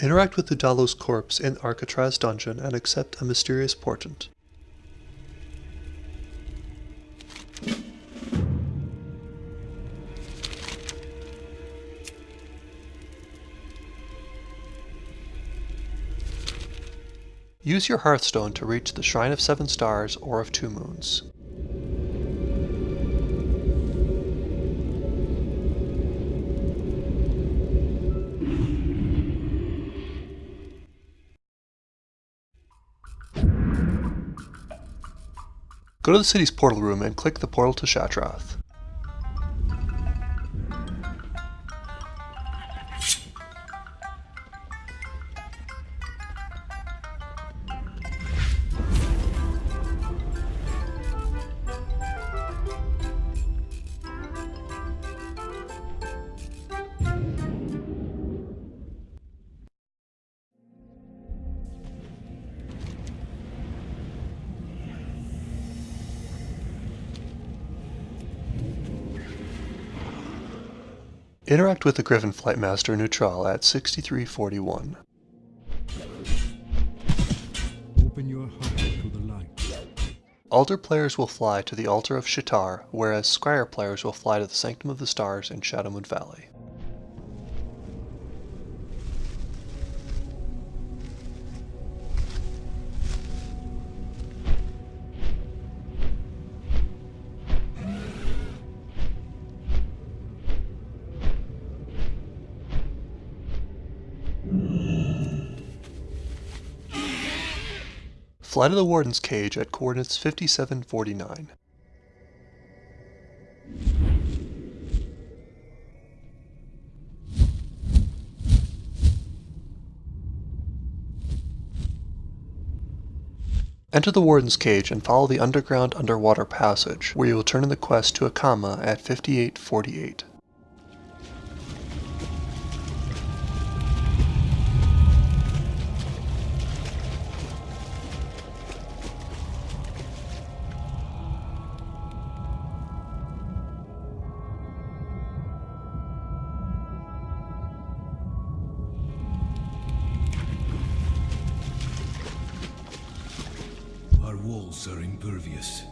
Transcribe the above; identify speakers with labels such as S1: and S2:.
S1: Interact with Udalo's corpse in Arcatraz dungeon and accept a mysterious portent. Use your Hearthstone to reach the Shrine of Seven Stars or of Two Moons. Go to the city's portal room and click the portal to Shattrath. Interact with the Griffin Flight Master Nutral at 6341.
S2: Open your heart to the light.
S1: Aldor players will fly to the Altar of Sha'tar, whereas Scryer players will fly to the Sanctum of the Stars in Shadowmoon Valley. Fly to the Warden's cage at coordinates 5749. Enter the Warden's cage and follow the underground underwater passage, where you will turn in the quest to Akama at 5848.
S2: Our walls are impervious.